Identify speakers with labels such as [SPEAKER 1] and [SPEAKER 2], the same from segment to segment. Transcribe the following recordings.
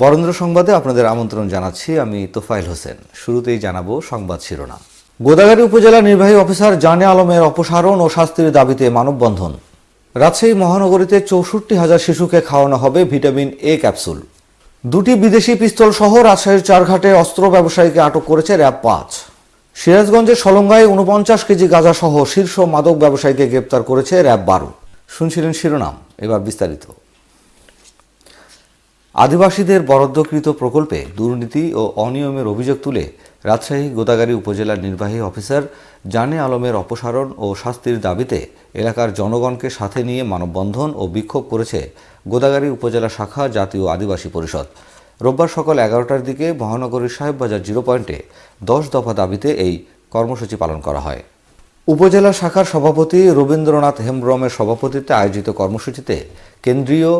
[SPEAKER 1] বরেন্দ্র সংবাদে আপনাদের আমন্ত্রণ জানাচ্ছি আমি তোফাইল হোসেন। শুরুতেই জানাব সংবাদ শিরোনাম। গোদাগাড়ী উপজেলা নির্বাহী অফিসার জানে আলমের অপসারণ ও শাস্তির দাবিতে মানববন্ধন। রাজশাহী মহানগরীতে চৌষট্টি হাজার শিশুকে খাওয়ানো হবে ভিটামিন এ ক্যাপসুল। দুটি বিদেশি পিস্তল সহ রাজশাহীর চারঘাটে অস্ত্র ব্যবসায়ীকে আটক করেছে র্যাব পাঁচ। সিরাজগঞ্জের সলঙ্গায় উনপঞ্চাশ কেজি গাঁজা সহ শীর্ষ মাদক ব্যবসায়ীকে গ্রেপ্তার করেছে র্যাব বারো। শুনছিলেন শিরোনাম, এবার বিস্তারিত। আদিবাসীদের বরাদ্দকৃত প্রকল্পে দুর্নীতি ও অনিয়মের অভিযোগ তুলে রাজশাহী গোদাগাড়ী উপজেলার নির্বাহী অফিসার জানে আলমের অপসারণ ও শাস্তির দাবিতে এলাকার জনগণকে সাথে নিয়ে মানববন্ধন ও বিক্ষোভ করেছে গোদাগাড়ী উপজেলা শাখা জাতীয় আদিবাসী পরিষদ। রোববার সকাল এগারোটার দিকে মহানগরীর সাহেববাজার জিরো পয়েন্টে দশ দফা দাবিতে এই কর্মসূচি পালন করা হয়। উপজেলা শাখার সভাপতি রবীন্দ্রনাথ হেমব্রমের সভাপতিত্বে আয়োজিত কর্মসূচিতে কেন্দ্রীয়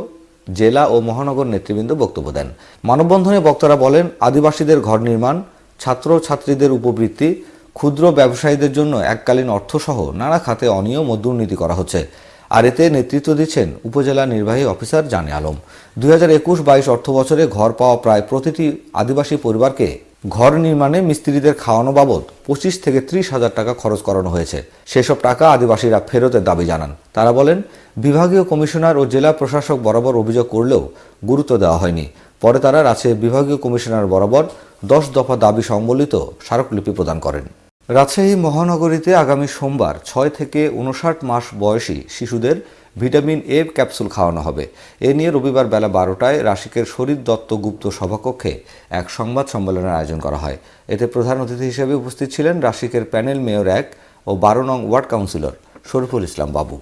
[SPEAKER 1] জেলা ও মহানগর নেতৃবৃন্দ বক্তব্য দেন। মানববন্ধনে বক্তারা বলেন, আদিবাসীদের ঘর নির্মাণ, ছাত্র ছাত্রীদের উপবৃত্তি, ক্ষুদ্র ব্যবসায়ীদের জন্য এককালীন অর্থসহ নানা খাতে অনিয়ম ও দুর্নীতি করা হচ্ছে। আর এতে নেতৃত্ব দিচ্ছেন উপজেলা নির্বাহী অফিসার জানে আলম। দুই হাজার একুশ বাইশ অর্থ বছরে ঘর পাওয়া প্রায় প্রতিটি আদিবাসী পরিবারকে ঘর নির্মাণে মিস্ত্রিদের খাওয়ানো বাবদ পঁচিশ থেকে ত্রিশ হাজার টাকা খরচ করানো হয়েছে। সেসব টাকা আদিবাসীরা ফেরতের দাবি জানান। তারা বলেন, বিভাগীয় কমিশনার ও জেলা প্রশাসক বরাবর অভিযোগ করলেও গুরুত্ব দেওয়া হয়নি। পরে তারা রাজশাহী বিভাগীয় কমিশনার বরাবর দশ দফা দাবি সম্বলিত স্মারকলিপি প্রদান করেন। রাজশাহী মহানগরীতে আগামী সোমবার ছয় থেকে উনষাট মাস বয়সী শিশুদের ভিটামিন এ ক্যাপসুল খাওয়ানো হবে। এ নিয়ে রবিবার বেলা বারোটায় রাশিকের শরীর দত্ত গুপ্ত সভাকক্ষে এক সংবাদ সম্মেলনের আয়োজন করা হয়। এতে প্রধান অতিথি হিসেবে উপস্থিত ছিলেন রাশিকের প্যানেল মেয়র এক ও বারো নং ওয়ার্ড কাউন্সিলর শরীফুল ইসলাম বাবু।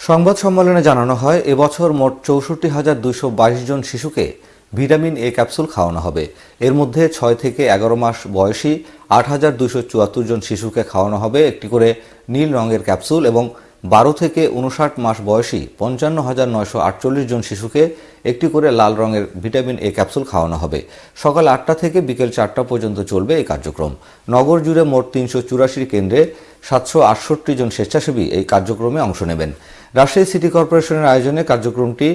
[SPEAKER 1] সংবাদ সম্মেলনে জানানো হয়, এবছর মোট চৌষট্টি হাজার দুইশো বাইশ জন শিশুকে ভিটামিন এ ক্যাপসুল খাওয়ানো হবে। এর মধ্যে ছয় থেকে এগারো মাস বয়সী আট হাজার দুইশো চুয়াত্তর জন শিশুকে খাওয়ানো হবে একটি করে নীল রঙের ক্যাপসুল এবং বারো থেকে উনষাট মাস বয়সী পঞ্চান্ন হাজার নয়শো আটচল্লিশ জন শিশুকে একটি করে লাল রঙের ভিটামিন এ ক্যাপসুল খাওয়ানো হবে। সকাল আটটা থেকে বিকেল চারটা পর্যন্ত চলবে এই কার্যক্রম। নগর জুড়ে মোট তিনশো চুরাশি কেন্দ্রে সাতশো আটষট্টি জন স্বেচ্ছাসেবী এই কার্যক্রমে অংশ নেবেন। রাজশাহী সিটি কর্পোরেশনের আয়োজনে কার্যক্রমটি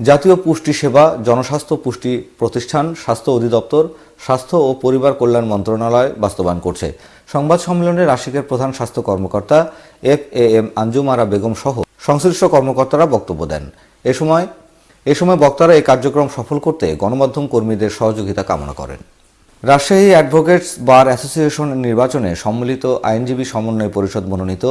[SPEAKER 1] জাতীয় পুষ্টি সেবা, জনস্বাস্থ্য পুষ্টি প্রতিষ্ঠান, স্বাস্থ্য অধিদপ্তর, স্বাস্থ্য ও পরিবার কল্যাণ মন্ত্রণালয় বাস্তবায়ন করছে। সংবাদ সম্মেলনে রাশিকের প্রধান স্বাস্থ্য কর্মকর্তা F A M Anjumara Begum সহ সংশ্লিষ্ট কর্মকর্তারা বক্তব্য দেন। এ সময় এ সময় বক্তারা এই কার্যক্রম সফল করতে গণমাধ্যম কর্মীদের সহযোগিতা কামনা করেন। রাজশাহী অ্যাডভোকেটস বার অ্যাসোসিয়েশন নির্বাচনে সম্মিলিত আইনজীবী সমন্বয় পরিষদ মনোনীত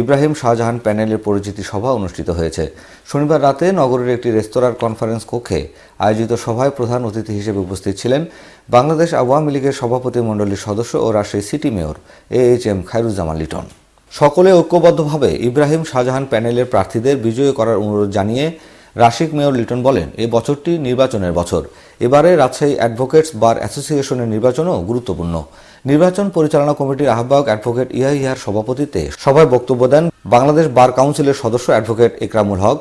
[SPEAKER 1] ইব্রাহিম শাহজাহান প্যানেলের পরিচিতি সভা অনুষ্ঠিত হয়েছে। শনিবার রাতে নগরের একটি রেস্তোরাঁর কনফারেন্স কক্ষে আয়োজিত সভায় প্রধান অতিথি হিসেবে উপস্থিত ছিলেন বাংলাদেশ আওয়ামী লীগের সভাপতি মণ্ডলীর সদস্য ও Rajshahi city mayor A H M Khairuzzaman Liton. সকলে ঐক্যবদ্ধভাবে ইব্রাহিম শাহজাহান প্যানেলের প্রার্থীদের বিজয়ী করার অনুরোধ জানিয়ে রাশিক মেয়র লিটন বলেন এই বছরটি নির্বাচনের বছর। এবারে রাজশাহী অ্যাডভোকেটস বার অ্যাসোসিয়েশনের নির্বাচনও গুরুত্বপূর্ণ। নির্বাচন পরিচালনা কমিটির আহ্বায়ক অ্যাডভোকেট ইয়াহিয়ার সভাপতিত্বে সভায় বক্তব্য দেন বাংলাদেশ বার কাউন্সিলের সদস্য অ্যাডভোকেট একরামুল হক,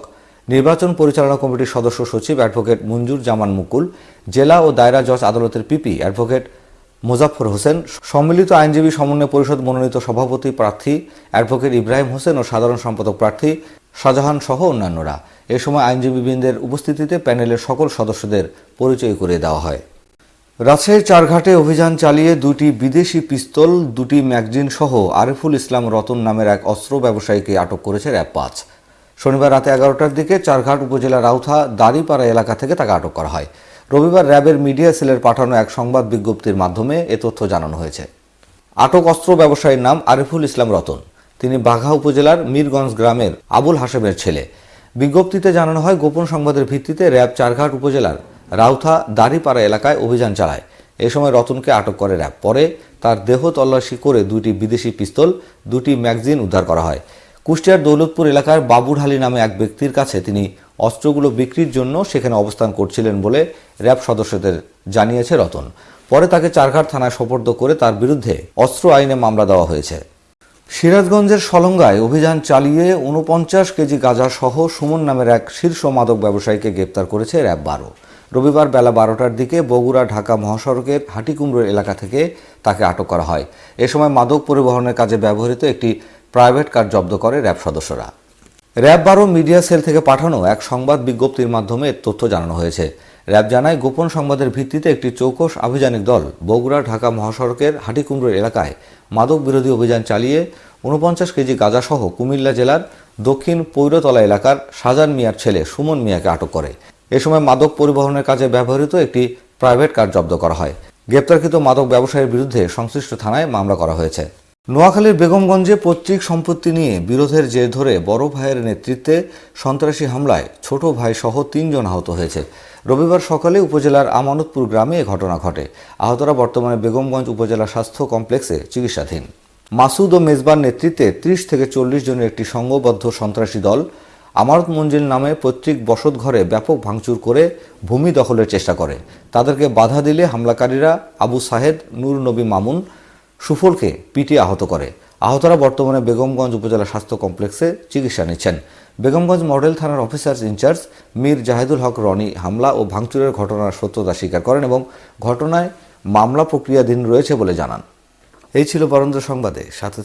[SPEAKER 1] নির্বাচন পরিচালনা কমিটির সদস্য সচিব অ্যাডভোকেট মঞ্জুর জামান মুকুল, জেলা ও দায়রা জজ আদালতের পিপি অ্যাডভোকেট মোজাফর হোসেন, সম্মিলিত আইনজীবী সমন্বয় পরিষদ মনোনীত সভাপতি প্রার্থী, অ্যাডভোকেট ইব্রাহিম হোসেন ও সাধারণ সম্পাদক প্রার্থী শাহজাহান সহ অন্যান্যরা। এ সময় আইনজীবীবৃন্দের উপস্থিতিতে প্যানেলের সকল সদস্যদের পরিচয় করে দেওয়া হয়। রাজশাহীর চারঘাটে অভিযান চালিয়ে দুটি বিদেশি পিস্তল, দুটি ম্যাগজিন সহ আরিফুল ইসলাম রতন নামের এক অস্ত্র ব্যবসায়ীকে আটক করেছে র্যাব পাঁচ। শনিবার রাতে এগারোটার দিকে চারঘাট উপজেলার রাউথা দাড়িপাড়া এলাকা থেকে তাকে আটক করা হয়। রবিবার র্যাবের মিডিয়া সেলের পাঠানো এক সংবাদ বিজ্ঞপ্তির মাধ্যমে এ তথ্য জানানো হয়েছে। আটক অস্ত্র ব্যবসায়ীর নাম আরিফুল ইসলাম রতন। তিনি বাঘা উপজেলার মীরগঞ্জ গ্রামের আবুল হাসেমের ছেলে। বিজ্ঞপ্তিতে জানানো হয়, গোপন সংবাদের ভিত্তিতে র্যাব চারঘাট উপজেলার রাউথা দাড়িপাড়া এলাকায় অভিযান চালায়। এ সময় রতনকে আটক করে র্যাব। পরে তার দেহ তল্লাশি করে দুইটি বিদেশি পিস্তল, দুটি ম্যাগজিন উদ্ধার করা হয়। কুষ্টিয়ার দৌলতপুর এলাকার বাবুঢালি নামে এক ব্যক্তির কাছে তিনি অস্ত্রগুলো বিক্রির জন্য সেখানে অবস্থান করছিলেন বলে র্যাব সদস্যদের জানিয়েছে রতন। পরে তাকে চারঘাট থানায় সোপর্দ করে তার বিরুদ্ধে অস্ত্র আইনে মামলা দেওয়া হয়েছে। সিরাজগঞ্জের সলঙ্গায় অভিযান চালিয়ে উনপঞ্চাশ কেজি গাঁজা সহ সুমন নামের এক শীর্ষ মাদক ব্যবসায়ীকে গ্রেপ্তার করেছে র্যাব বারো। রবিবার বেলা বারোটার দিকে বগুড়া ঢাকা মহাসড়কের হাটিকুমড়ো এলাকা থেকে তাকে আটক করা হয়। এ সময় মাদক পরিবহনের কাজে ব্যবহৃত একটি প্রাইভেট কার জব্দ করে র্যাব সদস্যরা। র্যাব বারো মিডিয়া সেল থেকে পাঠানো এক সংবাদ বিজ্ঞপ্তির মাধ্যমে তথ্য জানানো হয়েছে। র্যাব জানায়, গোপন সংবাদের ভিত্তিতে একটি চৌকস আভিযানিক দল বগুড়া, ঢাকা মহাসড়কের হাটিকুমড়ো এলাকায় মাদক বিরোধী অভিযান চালিয়ে উনপঞ্চাশ কেজি গাঁজাসহ কুমিল্লা জেলার দক্ষিণ পৈরতলা এলাকার সাজান মিয়ার ছেলে সুমন মিয়াকে আটক করে। এ সময় মাদক পরিবহনের কাজে ব্যবহৃত একটি প্রাইভেট কার জব্দ করা হয়। গ্রেপ্তারকৃত মাদক ব্যবসায়ীর বিরুদ্ধে সংশ্লিষ্ট থানায় মামলা করা হয়েছে। নোয়াখালীর বেগমগঞ্জে পৈতৃক সম্পত্তি নিয়ে বিরোধের জের ধরে বড় ভাইয়ের নেতৃত্বে সন্ত্রাসী হামলায় ছোট ভাই সহ তিনজন আহত হয়েছে। রবিবার সকালে উপজেলার আমানতপুর গ্রামে এ ঘটনা ঘটে। আহতরা বর্তমানে বেগমগঞ্জ উপজেলা স্বাস্থ্য কমপ্লেক্সে চিকিৎসাধীন। মাসুদ ও মেজবার নেতৃত্বে ত্রিশ থেকে চল্লিশ জনের একটি সংঘবদ্ধ সন্ত্রাসী দল আমানত মঞ্জিল নামে পৈতৃক বসতঘরে ব্যাপক ভাঙচুর করে ভূমি দখলের চেষ্টা করে। তাদেরকে বাধা দিলে হামলাকারীরা আবু সাহেদ, নূর নবী মামুন সুফলকে পিটিয়ে আহত করে। আহতরা বর্তমানে বেগমগঞ্জ উপজেলা স্বাস্থ্য কমপ্লেক্সে চিকিৎসা নিচ্ছেন। বেগমগঞ্জ মডেল থানার officer in charge Mir Jahedul Haque Roni হামলা ও ভাঙচুরের ঘটনার সত্যতা স্বীকার করেন এবং ঘটনায় মামলা প্রক্রিয়াধীন রয়েছে বলে জানান। এই ছিল বরেন্দ্র সংবাদে। সাথে